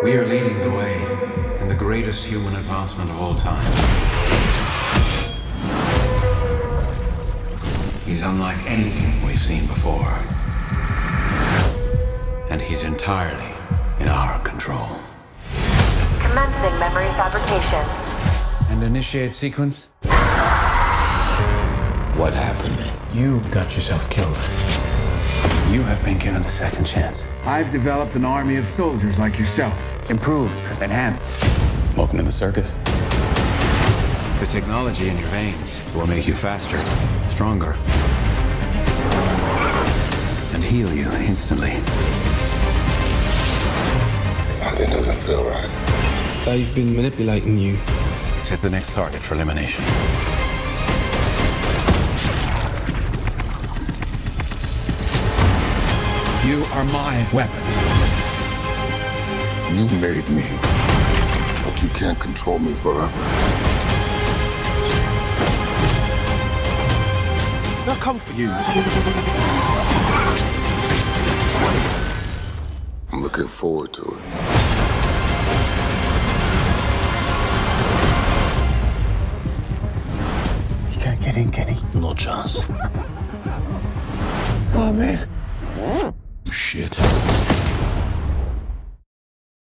We are leading the way in the greatest human advancement of all time. He's unlike anything we've seen before. And he's entirely in our control. Commencing memory fabrication. And initiate sequence? What happened? You got yourself killed. You have been given a second chance. I've developed an army of soldiers like yourself. Improved, enhanced. Welcome to the circus. The technology in your veins will make you faster, stronger, and heal you instantly. Something doesn't feel right. They've been manipulating you. Set the next target for elimination. You are my weapon. You made me, but you can't control me forever. They'll come for you. I'm looking forward to it. You can't get in, Kenny. No chance. Oh, man. Shit.